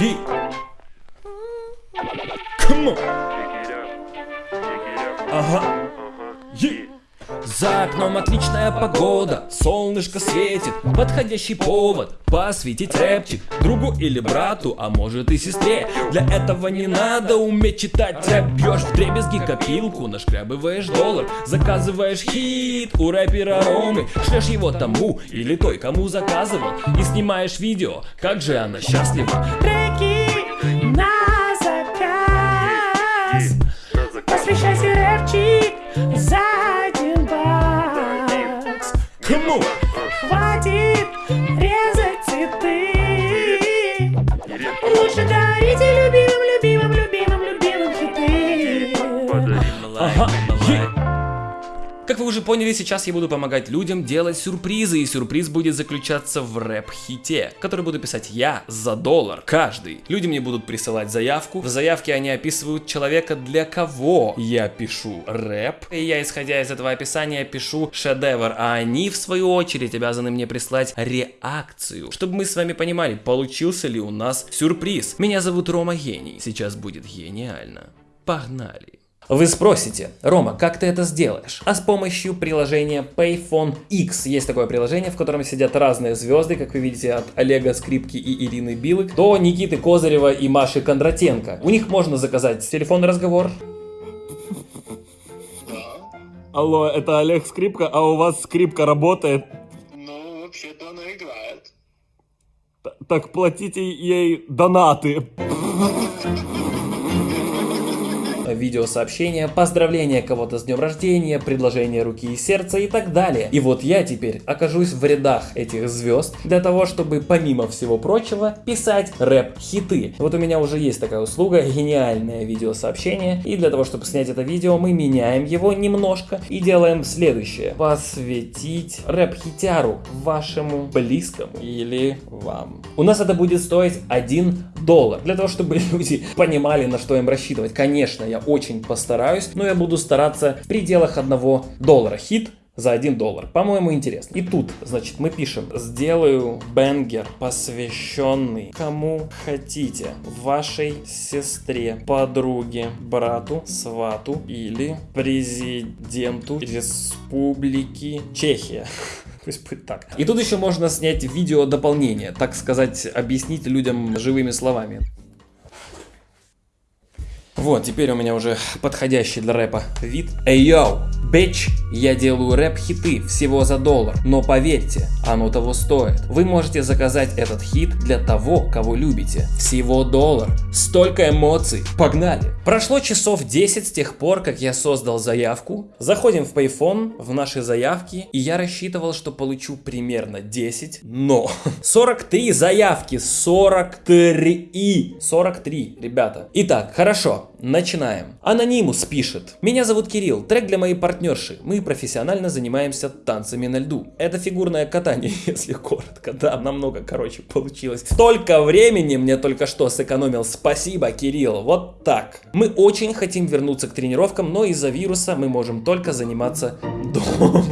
Е. За окном отличная погода, солнышко светит, подходящий повод посвятить рэпчик другу или брату, а может и сестре. Для этого не надо уметь читать рэп, бьешь в дребезги копилку, нашкрябываешь доллар, заказываешь хит у рэпера Ромы, шлешь его тому или той, кому заказывал, и снимаешь видео, как же она счастлива. Уже поняли, сейчас я буду помогать людям делать сюрпризы, и сюрприз будет заключаться в рэп-хите, который буду писать я за доллар каждый. Люди мне будут присылать заявку, в заявке они описывают человека, для кого я пишу рэп, и я, исходя из этого описания, пишу шедевр, а они, в свою очередь, обязаны мне прислать реакцию, чтобы мы с вами понимали, получился ли у нас сюрприз. Меня зовут Рома Гений, сейчас будет гениально. Погнали! Вы спросите, Рома, как ты это сделаешь? А с помощью приложения Payphone X. Есть такое приложение, в котором сидят разные звезды, как вы видите, от Олега Скрипки и Ирины Билык до Никиты Козырева и Маши Кондратенко. У них можно заказать телефонный разговор. Алло, это Олег Скрипка, а у вас скрипка работает? Ну, вообще-то она играет. Так платите ей донаты. Видеосообщения, поздравления кого-то с днем рождения, предложение руки и сердца и так далее. И вот я теперь окажусь в рядах этих звезд для того, чтобы помимо всего прочего писать рэп-хиты. Вот у меня уже есть такая услуга, гениальное видеосообщение. И для того, чтобы снять это видео, мы меняем его немножко и делаем следующее. Посвятить рэп-хитяру вашему близкому или вам. У нас это будет стоить 1 доллар. Для того, чтобы люди понимали, на что им рассчитывать. Конечно, я очень постараюсь, но я буду стараться в пределах 1 доллара. Хит за 1 доллар. По-моему, интересно. И тут, значит, мы пишем, сделаю бенгер, посвященный кому хотите, вашей сестре, подруге, брату, свату или президенту Республики Чехия. Пусть будет так. И тут еще можно снять видео дополнение, так сказать, объяснить людям живыми словами. Вот, теперь у меня уже подходящий для рэпа вид. Эй, йоу, бич, я делаю рэп-хиты всего за доллар, но поверьте, оно того стоит. Вы можете заказать этот хит для того, кого любите. Всего доллар. Столько эмоций. Погнали. Прошло часов 10 с тех пор, как я создал заявку. Заходим в Payphone, в наши заявки, и я рассчитывал, что получу примерно 10, но 43 заявки, 43, 43, ребята. Итак, хорошо, начинаем. Анонимус пишет. Меня зовут Кирилл, трек для моей партнерши. Мы профессионально занимаемся танцами на льду. Это фигурное катание, если коротко. Да, намного короче получилось. Столько времени мне только что сэкономил. Спасибо, Кирилл. Вот так. Мы очень хотим вернуться к тренировкам, но из-за вируса мы можем только заниматься дома.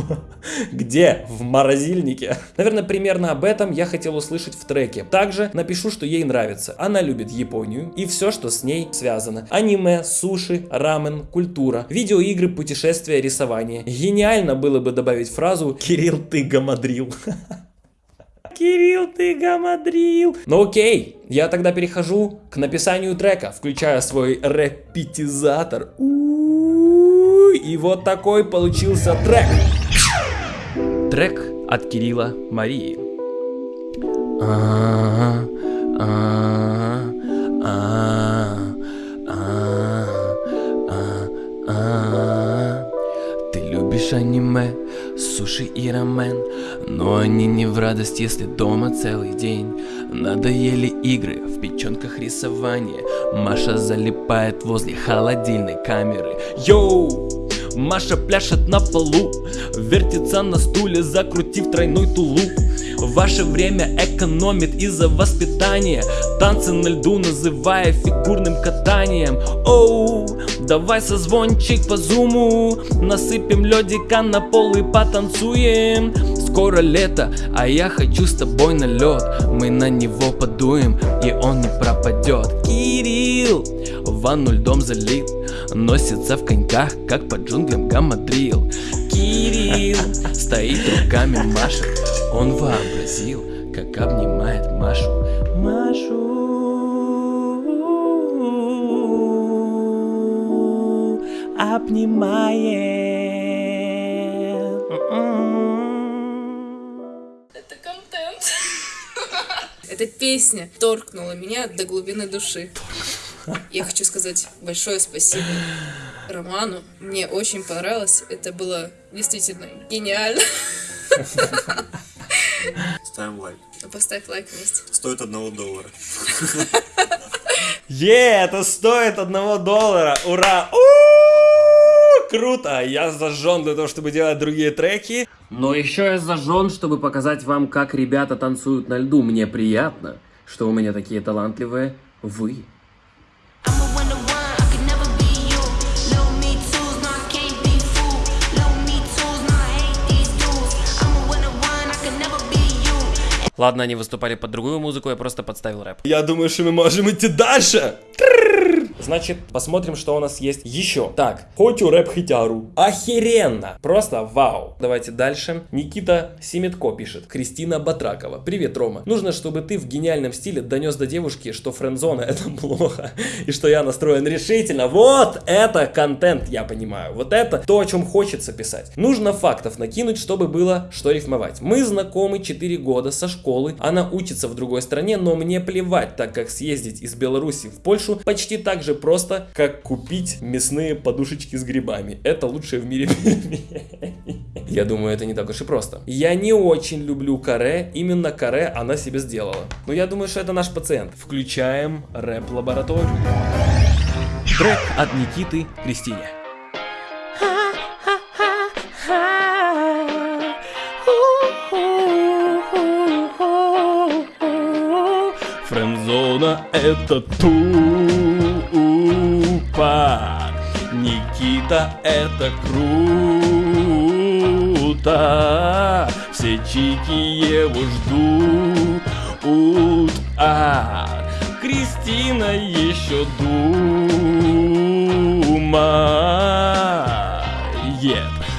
Где? В морозильнике. Наверное, примерно об этом я хотел услышать в треке. Также напишу, что ей нравится. Она любит Японию и все, что с ней связано. Аниме, суши, рамен, культура, видеоигры, путешествия, рисование. Гениально было бы добавить фразу «Кирилл, ты гамадрил». Кирилл, ты гамадрил. Ну окей, я тогда перехожу к написанию трека, включая свой репетизатор. И вот такой получился трек. Трек от Кирилла Марии. А, а, а, а, любишь аниме, суши и рамен. Но они не в радость, если дома целый день. Надоели игры, в печенках рисование. Маша залипает возле холодильной камеры. Йоу! Маша пляшет на полу Вертится на стуле, закрутив тройной тулуп. Ваше время экономит из-за воспитания. Танцы на льду называя фигурным катанием. Оу, давай созвончик по зуму. Насыпем ледика на пол и потанцуем. Скоро лето, а я хочу с тобой на лед Мы на него подуем, и он не пропадет Кирилл, ванну льдом залит Носится в коньках, как по джунглям гамадрил. Кирилл стоит руками машет Он вообразил, как обнимает Машу. Машу. Обнимает. Это контент. Эта песня торкнула меня до глубины души. Я хочу сказать большое спасибо Роману. Мне очень понравилось. Это было действительно гениально. Ставим лайк. Поставь лайк вместе. Стоит одного доллара. Е, это стоит одного доллара! Ура! Круто! Я зажжен для того, чтобы делать другие треки. Но еще я зажжен, чтобы показать вам, как ребята танцуют на льду. Мне приятно, что у меня такие талантливые вы. Ладно, они выступали под другую музыку, я просто подставил рэп. Я думаю, что мы можем идти дальше. Значит, посмотрим, что у нас есть еще. Так, хочу рэп хитяру. Охеренно! Просто вау. Давайте дальше. Никита Семетко пишет. Кристина Батракова. Привет, Рома. Нужно, чтобы ты в гениальном стиле донес до девушки, что френдзона это плохо. И что я настроен решительно. Вот это контент, я понимаю. Вот это то, о чем хочется писать. Нужно фактов накинуть, чтобы было что рифмовать. Мы знакомы 4 года со школы. Она учится в другой стране, но мне плевать, так как съездить из Беларуси в Польшу почти так же просто, как купить мясные подушечки с грибами. Это лучшее в мире. Я думаю, это не так уж и просто. Я не очень люблю каре, именно каре она себе сделала. Но я думаю, что это наш пациент. Включаем рэп-лабораторию. Трек от Никиты Кристине. Френдзона это тупо Никита это круто. Все чики его ждут. А. Кристина еще думает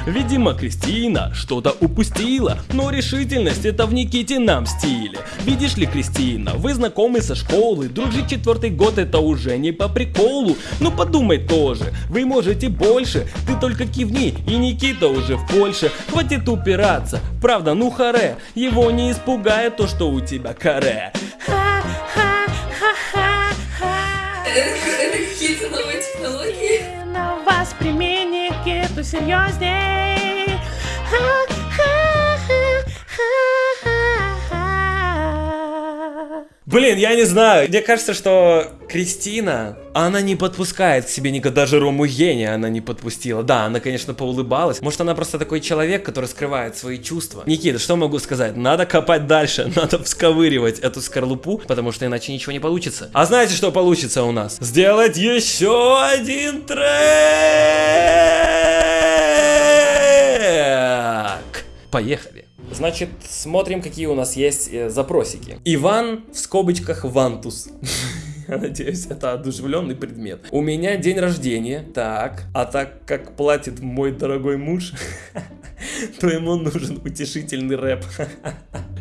Видимо, Кристина что-то упустила, но решительность это в Никитином стиле. Видишь ли, Кристина, вы знакомы со школы, дружить четвертый год это уже не по приколу. Ну подумай тоже, вы можете больше, ты только кивни, и Никита уже в Польше. Хватит упираться, правда, ну харе, его не испугает то, что у тебя каре. Это какие-то новые технологии. На вас make it. Listen, day. Блин, я не знаю. Мне кажется, что Кристина, она не подпускает к себе никогда даже Рому гения она не подпустила. Да, она, конечно, поулыбалась. Может, она просто такой человек, который скрывает свои чувства. Никита, что могу сказать? Надо копать дальше, надо всковыривать эту скорлупу, потому что иначе ничего не получится. А знаете, что получится у нас? Сделать еще один трек! Поехали. Значит, смотрим, какие у нас есть э, запросики. Иван в скобочках Вантус. Надеюсь, это одушевленный предмет. У меня день рождения. Так. А так как платит мой дорогой муж, то ему нужен утешительный рэп.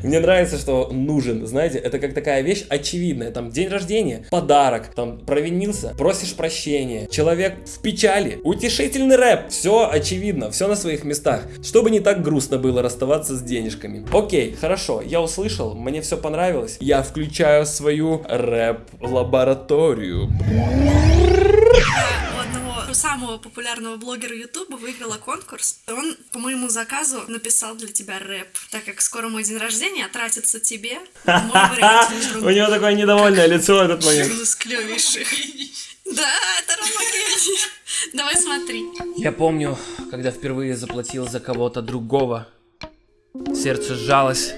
Мне нравится, что нужен, знаете, это как такая вещь очевидная. Там день рождения, подарок, там провинился, просишь прощения, человек в печали, утешительный рэп. Все очевидно, все на своих местах. Чтобы не так грустно было расставаться с денежками. Окей, хорошо, я услышал, мне все понравилось. Я включаю свою рэп-лабораторию. У самого популярного блогера Ютуба выиграла конкурс. Он по моему заказу написал для тебя рэп. Так как скоро мой день рождения, тратится тебе. У него такое недовольное лицо в этот момент. Да, это Рома гений. Давай смотри. Я помню, когда впервые заплатил за кого-то другого. Сердце сжалось.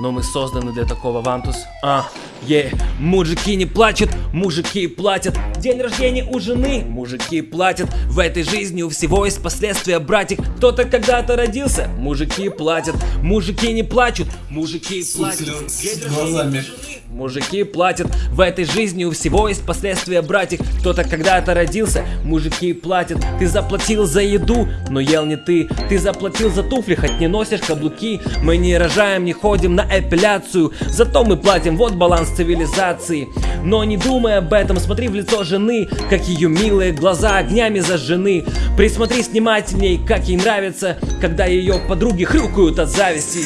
Но мы созданы для такого, Вантус. А, Е, мужики не плачут, мужики платят. День рождения у жены, мужики платят. В этой жизни у всего есть последствия, братик. Кто-то когда-то родился, мужики платят. Мужики не плачут, мужики платят. День рождения у жены, Мужики платят, в этой жизни у всего есть последствия, братик. Кто-то когда-то родился, мужики платят. Ты заплатил за еду, но ел не ты. Ты заплатил за туфли, хоть не носишь каблуки. Мы не рожаем, не ходим на эпиляцию. Зато мы платим, вот баланс цивилизации. Но не думай об этом, смотри в лицо жены Как ее милые глаза огнями зажжены Присмотрись внимательней, как ей нравится Когда ее подруги хрюкают от зависти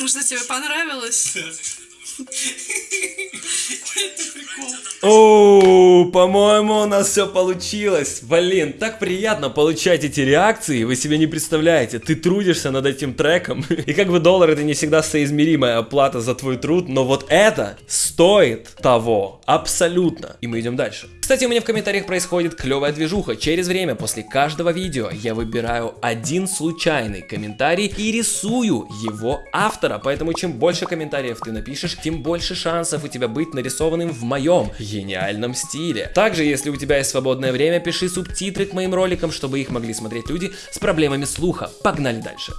Может, тебе понравилось? О, по-моему, у нас все получилось. Блин, так приятно получать эти реакции, вы себе не представляете. Ты трудишься над этим треком, и как бы доллар это не всегда соизмеримая оплата за твой труд, но вот это стоит того, абсолютно. И мы идем дальше. Кстати, у меня в комментариях происходит клевая движуха. Через время после каждого видео я выбираю один случайный комментарий и рисую его автора. Поэтому чем больше комментариев ты напишешь, тем больше шансов у тебя быть нарисованным в моем гениальном стиле. Также, если у тебя есть свободное время, пиши субтитры к моим роликам, чтобы их могли смотреть люди с проблемами слуха. Погнали дальше.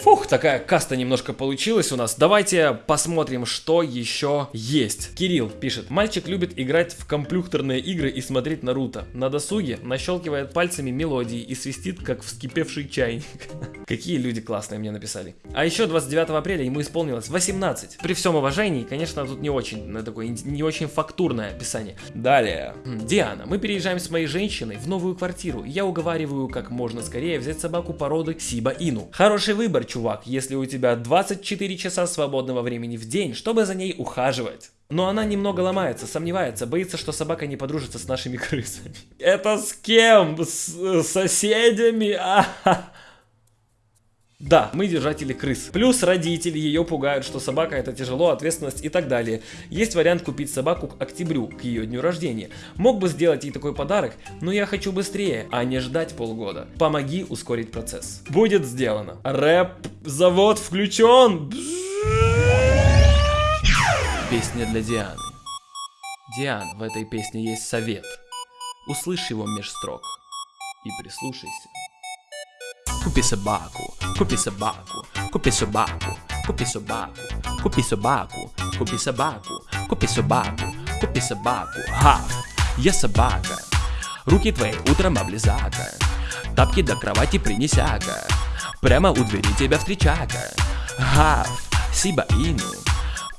Фух, такая каста немножко получилась у нас. Давайте посмотрим, что еще есть. Кирилл пишет. Мальчик любит играть в комплюхтерные игры и смотреть Наруто. На досуге нащелкивает пальцами мелодии и свистит, как вскипевший чайник. Какие люди классные мне написали. А еще 29 апреля ему исполнилось 18. При всем уважении, конечно, тут не очень, ну, такое, не очень фактурное описание. Далее. М, Диана, мы переезжаем с моей женщиной в новую квартиру. Я уговариваю как можно скорее взять собаку породы Сиба Ину. Хороший выбор, чувак, если у тебя 24 часа свободного времени в день, чтобы за ней ухаживать. Но она немного ломается, сомневается, боится, что собака не подружится с нашими крысами. Это с кем? С соседями? А-ха. Да, мы держатели крыс. Плюс родители ее пугают, что собака это тяжело, ответственность и так далее. Есть вариант купить собаку к октябрю, к ее дню рождения. Мог бы сделать ей такой подарок, но я хочу быстрее, а не ждать полгода. Помоги ускорить процесс. Будет сделано. Рэп, завод включен. Песня для Дианы. Диана, в этой песне есть совет. Услышь его меж строк и прислушайся. Купи собаку, купи собаку, купи собаку, купи собаку, купи собаку, купи собаку, купи собаку, купи собаку. Ха, я собака. Руки твои утром облизака. Тапки до кровати принесяка. Прямо у двери тебя встречака. Гав, сиба ину.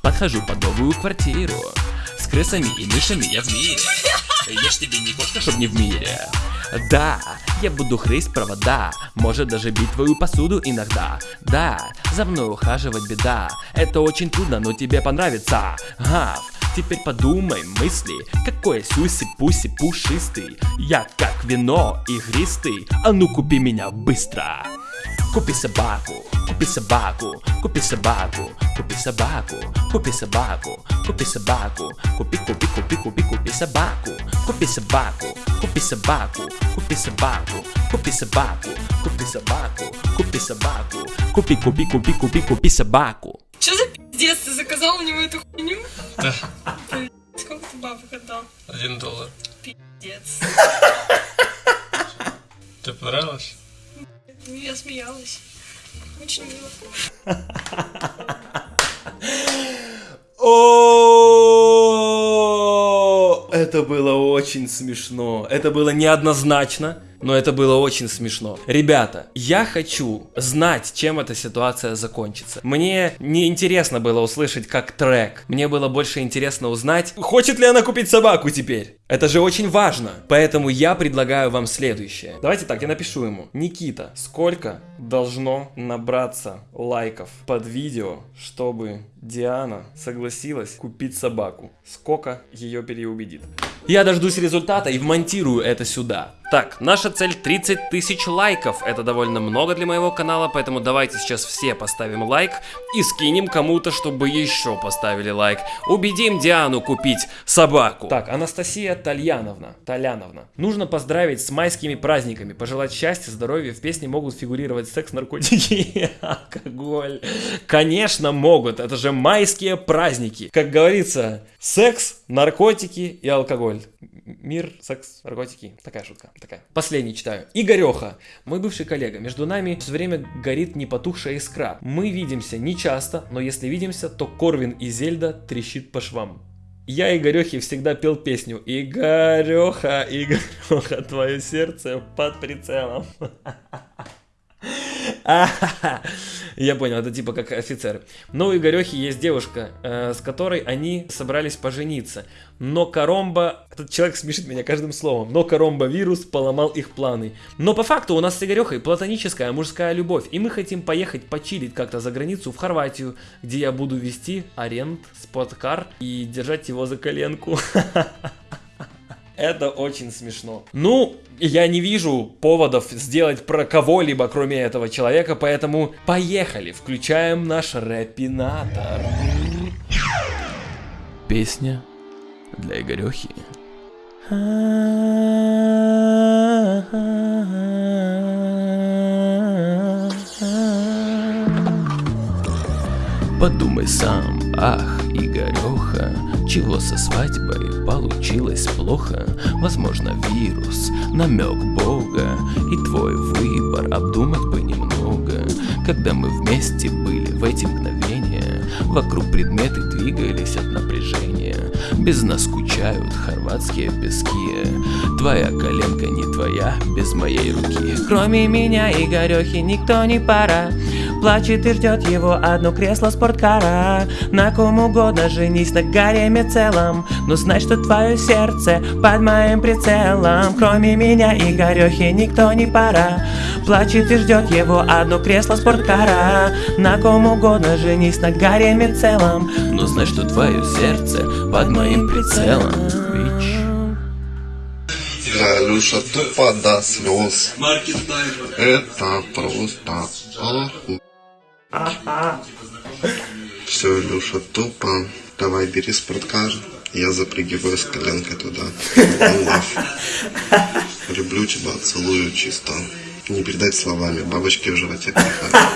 Подхожу под новую квартиру. С крысами и мышами я в мире. Ж тебе не кошка, чтоб не в мире. Да, я буду хрысть провода, может даже бить твою посуду иногда. Да, за мной ухаживать беда, это очень трудно, но тебе понравится. Гав, теперь подумай мысли, какой сюси-пуси пушистый. Я как вино игристый, а ну купи меня быстро. Купи собаку, купи собаку, купи собаку, купи собаку, купи собаку, купи собаку, купи, купи, купи, купи, купи собаку, купи собаку, купи собаку, купи собаку, купи собаку, купи собаку, купи собаку, купи, купи, купи, купи, купи собаку. Что за пиздец? Ты заказал у него эту хуйню? Да. Сколько ты бабок отдал? Один доллар. Пиздец. Тебе понравилось? Я смеялась. Очень мило. О, это было очень смешно. Это было неоднозначно, но это было очень смешно. Ребята, я хочу знать, чем эта ситуация закончится. Мне не интересно было услышать как трек. Мне было больше интересно узнать, хочет ли она купить собаку теперь. Это же очень важно. Поэтому я предлагаю вам следующее. Давайте так, я напишу ему. Никита, сколько должно набраться лайков под видео, чтобы Диана согласилась купить собаку? Сколько ее переубедит? Я дождусь результата и вмонтирую это сюда. Так, наша цель 30 тысяч лайков. Это довольно много для моего канала, поэтому давайте сейчас все поставим лайк и скинем кому-то, чтобы еще поставили лайк. Убедим Диану купить собаку. Так, Анастасия Тальяновна. Толяновна. Нужно поздравить с майскими праздниками, пожелать счастья, здоровья. В песне могут фигурировать секс, наркотики алкоголь. Конечно, могут. Это же майские праздники. Как говорится, секс, наркотики и алкоголь. Мир, секс, наркотики. Такая шутка. Такая. Последний читаю. Игореха, мой бывший коллега. Между нами все время горит непотухшая искра. Мы видимся не часто, но если видимся, то Корвин и Зельда трещит по швам. Я Игорехе всегда пел песню Игореха, Игореха, твое сердце под прицелом. Я понял, это типа как офицер. Но у Игорехи есть девушка, э, с которой они собрались пожениться. Но Коромба... Этот человек смешит меня каждым словом. Но Коромба вирус поломал их планы. Но по факту у нас с Игорехой платоническая мужская любовь. И мы хотим поехать почилить как-то за границу в Хорватию, где я буду вести аренд, споткар и держать его за коленку. Это очень смешно. Ну, я не вижу поводов сделать про кого-либо, кроме этого человека, поэтому поехали, включаем наш рэпинатор. Песня для Игорехи. Подумай сам, ах, Игореха, чего со свадьбой получилось плохо? Возможно, вирус, намек Бога, и твой выбор обдумать бы немного. Когда мы вместе были в эти мгновения, вокруг предметы двигались от напряжения. Без нас скучают хорватские пески, твоя коленка не твоя, без моей руки. Кроме меня и Горехи никто не пара Плачет и ждет его одно кресло спорткара На ком угодно женись на гареме целом Но знай, что твое сердце под моим прицелом Кроме меня и Горехи никто не пара Плачет и ждет его одно кресло спорткара На ком угодно женись на гареме целом Но знай, что твое сердце под моим прицелом. Бич. Галюша тупо до слез. Это просто аху. Все, Илюша, тупо. Давай бери спорткар. Я запрыгиваю с коленкой туда. Люблю тебя, целую чисто. Не передать словами. Бабочки в животе порхают.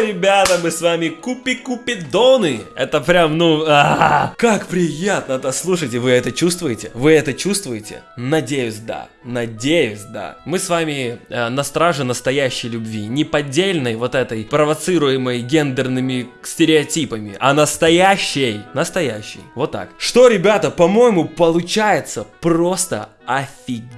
Ребята, мы с вами купи-купидоны. Это прям, ну, а, как приятно это слушайте. Вы это чувствуете? Вы это чувствуете? Надеюсь, да. Надеюсь, да. Мы с вами э, на страже настоящей любви. Не поддельной вот этой, провоцируемой гендерными стереотипами, а настоящей. Настоящей. Вот так. Что, ребята, по-моему, получается просто офигенно.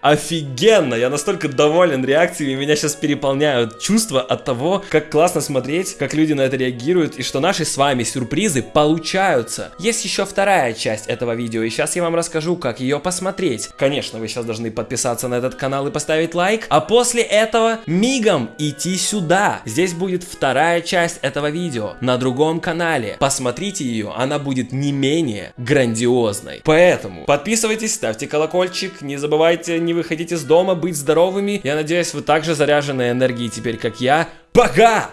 Офигенно. Я настолько доволен реакциями. Меня сейчас переполняют чувства от того, как классно смотреть, как люди на это реагируют, и что наши с вами сюрпризы получаются. Есть еще вторая часть этого видео, и сейчас я вам расскажу, как ее посмотреть. Конечно, вы сейчас должны подписаться на этот канал и поставить лайк, а после этого мигом идти сюда. Здесь будет вторая часть этого видео на другом канале. Посмотрите ее, она будет не менее грандиозной. Поэтому подписывайтесь, ставьте колокольчик, не забывайте не выходить из дома, быть здоровыми. Я надеюсь, вы также заряжены энергией теперь, как я. Пока!